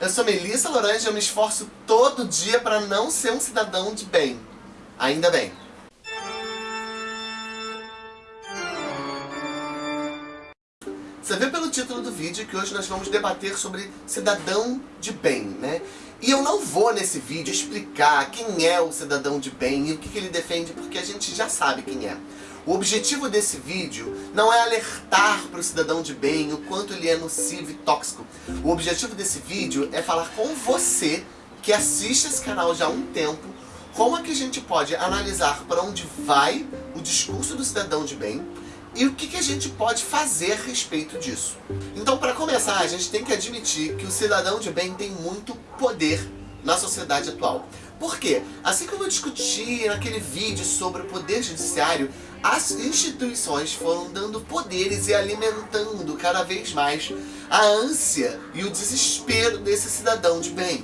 Eu sou Melissa Lorange e eu me esforço todo dia para não ser um cidadão de bem. Ainda bem. Você vê pelo título do vídeo que hoje nós vamos debater sobre cidadão de bem, né? E eu não vou nesse vídeo explicar quem é o cidadão de bem e o que, que ele defende, porque a gente já sabe quem é. O objetivo desse vídeo não é alertar para o cidadão de bem o quanto ele é nocivo e tóxico. O objetivo desse vídeo é falar com você que assiste esse canal já há um tempo como é que a gente pode analisar para onde vai o discurso do cidadão de bem e o que, que a gente pode fazer a respeito disso. Então, para começar, a gente tem que admitir que o cidadão de bem tem muito poder na sociedade atual. Por quê? Assim como eu discuti naquele vídeo sobre o poder judiciário, as instituições foram dando poderes e alimentando cada vez mais a ânsia e o desespero desse cidadão de bem.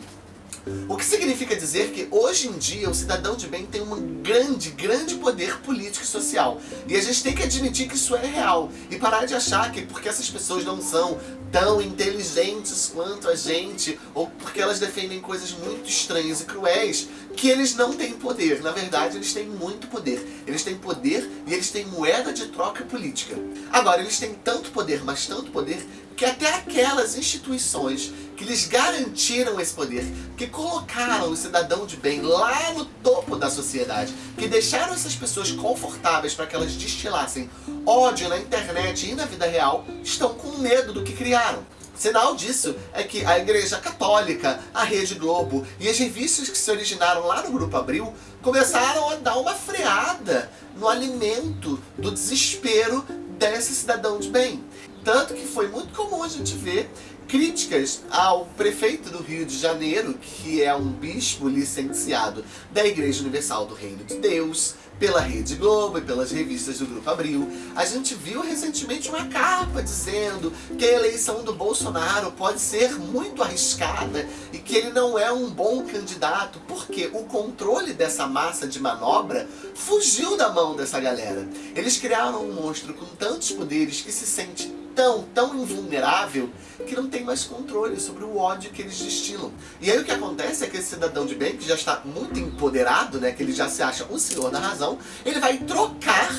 O que significa dizer que hoje em dia o cidadão de bem tem um grande, grande poder político e social. E a gente tem que admitir que isso é real. E parar de achar que porque essas pessoas não são tão inteligentes quanto a gente, ou porque elas defendem coisas muito estranhas e cruéis, que eles não têm poder. Na verdade, eles têm muito poder. Eles têm poder e eles têm moeda de troca política. Agora, eles têm tanto poder, mas tanto poder, que até aquelas instituições que lhes garantiram esse poder, que colocaram o cidadão de bem lá no topo da sociedade, que deixaram essas pessoas confortáveis para que elas destilassem ódio na internet e na vida real, estão com medo do que criaram. Sinal disso é que a Igreja Católica, a Rede Globo e as revistas que se originaram lá no Grupo Abril começaram a dar uma freada no alimento do desespero desse cidadão de bem. Tanto que foi muito comum a gente ver críticas ao prefeito do Rio de Janeiro, que é um bispo licenciado da Igreja Universal do Reino de Deus, pela Rede Globo e pelas revistas do Grupo Abril. A gente viu recentemente uma capa dizendo que a eleição do Bolsonaro pode ser muito arriscada e que ele não é um bom candidato, porque o controle dessa massa de manobra fugiu da mão dessa galera. Eles criaram um monstro com tantos poderes que se sente tão, tão invulnerável que não tem mais controle sobre o ódio que eles destilam. E aí o que acontece é que esse cidadão de bem, que já está muito empoderado, né, que ele já se acha o senhor da razão, ele vai trocar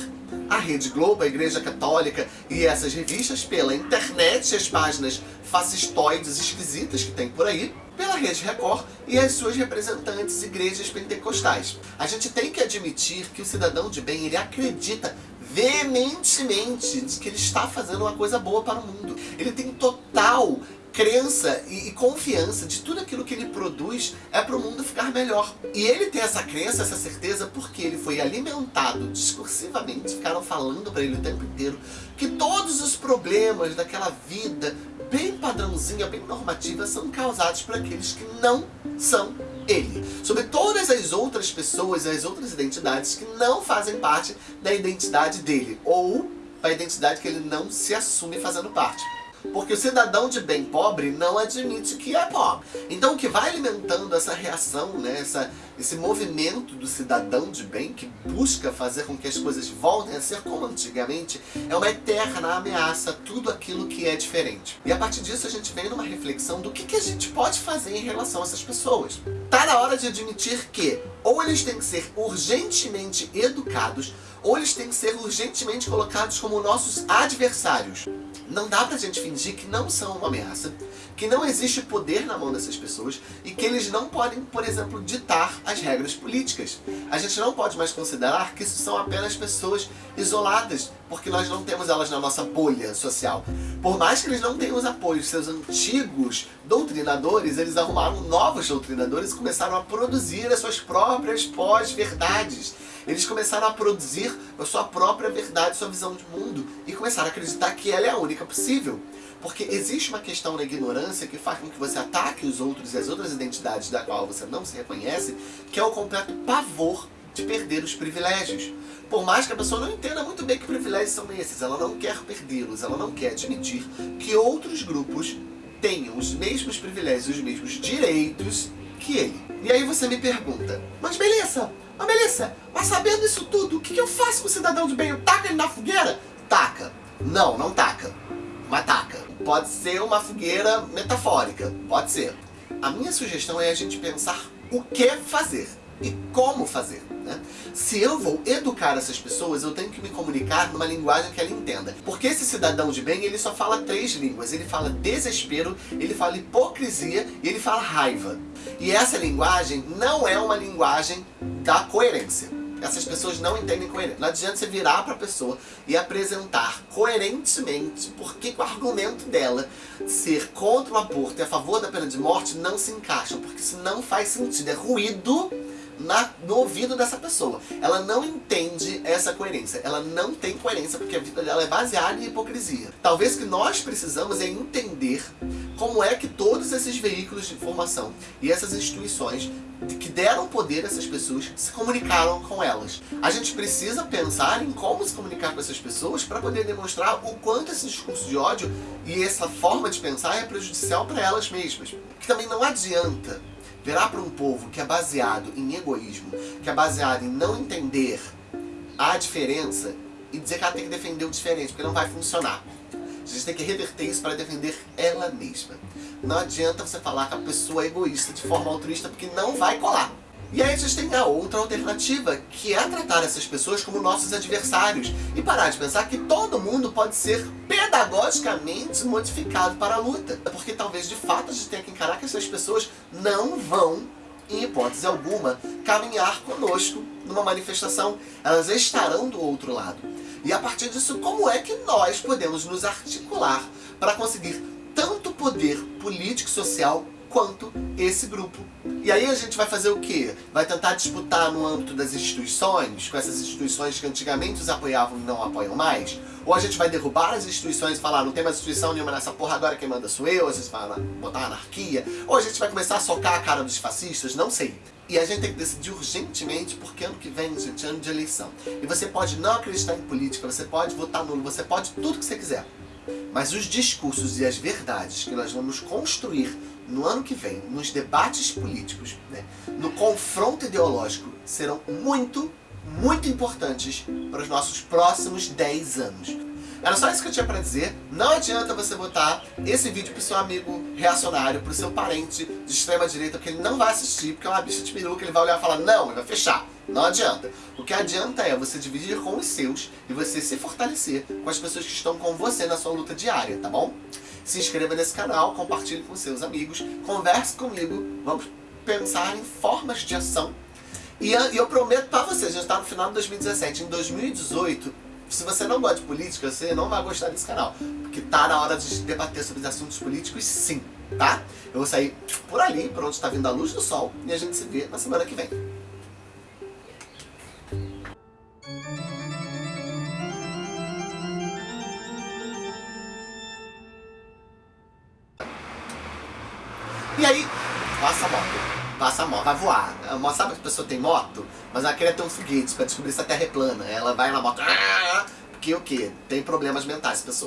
a Rede Globo, a Igreja Católica e essas revistas pela internet, as páginas fascistoides esquisitas que tem por aí, pela Rede Record e as suas representantes igrejas pentecostais. A gente tem que admitir que o cidadão de bem, ele acredita veementemente de que ele está fazendo uma coisa boa para o mundo. Ele tem total crença e, e, confiança de tudo aquilo que ele produz é para o mundo ficar melhor. E ele tem essa crença, essa certeza, porque ele foi alimentado discursivamente, ficaram falando para ele o tempo inteiro, que todos os problemas daquela vida bem padrãozinha, bem normativa, são causados por aqueles que não são ele. Sobre todas as outras pessoas e as outras identidades que não fazem parte da identidade dele. Ou a identidade que ele não se assume fazendo parte. Porque o cidadão de bem pobre não admite que é pobre. Então o que vai alimentando essa reação, né, essa, esse movimento do cidadão de bem que busca fazer com que as coisas voltem a ser como antigamente, é uma eterna ameaça a tudo aquilo que é diferente. E a partir disso a gente vem numa reflexão do que, que a gente pode fazer em relação a essas pessoas. Tá na hora de admitir que ou eles têm que ser urgentemente educados, ou eles têm que ser urgentemente colocados como nossos adversários. Não dá pra gente fingir que não são uma ameaça, que não existe poder na mão dessas pessoas e que eles não podem, por exemplo, ditar as regras políticas. A gente não pode mais considerar que isso são apenas pessoas isoladas, porque nós não temos elas na nossa bolha social. Por mais que eles não tenham os apoios seus antigos doutrinadores, eles arrumaram novos doutrinadores e começaram a produzir as suas próprias pós-verdades. Eles começaram a produzir a sua própria verdade, sua visão de mundo e começaram a acreditar que ela é a única possível. Porque existe uma questão na ignorância que faz com que você ataque os outros e as outras identidades da qual você não se reconhece, que é o completo pavor de perder os privilégios. Por mais que a pessoa não entenda muito bem que privilégios são esses, ela não quer perdê-los, ela não quer admitir que outros grupos tenham os mesmos privilégios, os mesmos direitos que ele. E aí você me pergunta, mas beleza, mas Melissa, mas sabendo isso tudo, o que, que eu faço com o cidadão de bem? Eu ele na fogueira? Taca. Não, não taca. Mas taca. Pode ser uma fogueira metafórica. Pode ser. a minha sugestão é a gente pensar o que fazer e como fazer. Né? Se eu vou educar essas pessoas, eu tenho que me comunicar numa linguagem que ela entenda. Porque esse cidadão de bem, ele só fala três línguas. Ele fala desespero, ele fala hipocrisia e ele fala raiva. E essa linguagem não é uma linguagem da coerência. Essas pessoas não entendem coerência. Não adianta você virar para a pessoa e apresentar coerentemente porque o argumento dela ser contra o aborto e a favor da pena de morte não se encaixam, porque isso não faz sentido. É ruído na, no ouvido dessa pessoa. Ela não entende essa coerência. Ela não tem coerência porque a vida dela é baseada em hipocrisia. Talvez o que nós precisamos é entender como é que todos esses veículos de informação e essas instituições que deram poder a essas pessoas se comunicaram com elas. A gente precisa pensar em como se comunicar com essas pessoas para poder demonstrar o quanto esse discurso de ódio e essa forma de pensar é prejudicial para elas mesmas. Que também não adianta virar para um povo que é baseado em egoísmo, que é baseado em não entender a diferença e dizer que ela tem que defender o diferente, porque não vai funcionar. A gente tem que reverter isso para defender ela mesma. Não adianta você falar que a pessoa é egoísta de forma altruísta, porque não vai colar. E aí a gente tem a outra alternativa, que é tratar essas pessoas como nossos adversários e parar de pensar que todo mundo pode ser pedagogicamente modificado para a luta. Porque talvez de fato a gente tenha que encarar que essas pessoas não vão, em hipótese alguma, caminhar conosco numa manifestação. Elas estarão do outro lado. E a partir disso, como é que nós podemos nos articular para conseguir tanto poder político e social quanto esse grupo. E aí a gente vai fazer o quê? Vai tentar disputar no âmbito das instituições, com essas instituições que antigamente os apoiavam e não apoiam mais? Ou a gente vai derrubar as instituições e falar, não tem mais instituição nenhuma nessa porra, agora quem manda sou eu, a gente vai botar anarquia? Ou a gente vai começar a socar a cara dos fascistas? Não sei. E a gente tem que decidir urgentemente, porque ano que vem, gente, é ano de eleição. E você pode não acreditar em política, você pode votar nulo, você pode tudo que você quiser. Mas os discursos e as verdades que nós vamos construir no ano que vem, nos debates políticos, né, no confronto ideológico, serão muito, muito importantes para os nossos próximos 10 anos. Era só isso que eu tinha pra dizer. Não adianta você botar esse vídeo pro seu amigo reacionário, pro seu parente de extrema direita, porque ele não vai assistir, porque é uma bicha de peruca, ele vai olhar e falar, não, ele vai fechar. Não adianta. O que adianta é você dividir com os seus e você se fortalecer com as pessoas que estão com você na sua luta diária, tá bom? Se inscreva nesse canal, compartilhe com seus amigos, converse comigo, vamos pensar em formas de ação. E eu prometo pra você, a gente tá no final de 2017, em 2018, se você não gosta de política, você não vai gostar desse canal. Porque tá na hora de debater sobre os assuntos políticos, sim, tá? Eu vou sair por ali, por onde está vindo a luz do sol, e a gente se vê na semana que vem. E aí, passa a moto. Passa a moto, vai voar. Sabe que a pessoa tem moto? Mas ela quer ter um foguete pra descobrir se a Terra é plana. Ela vai na moto... Porque o quê? Tem problemas mentais, pessoa.